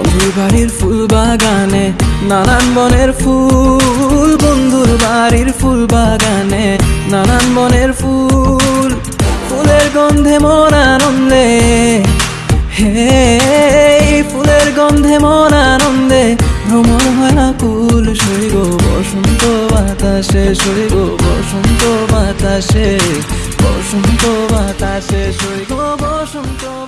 বন্ধুর বাড়ির ফুল বাগানে, নানান বনের ফুল, বন্ধুর বাড়ির ফুল বাগানে, নানান বনের ফুল, ফুলের গন্ধে মন আনন্দে। হে, ফুলের গন্ধে মন আনন্দে। ভ্রমণ হয় আকুল গো বসন্ত বাতাসে সইব বসন্ত বাতাসে বসন্ত বাতাসে সইব বসন্ত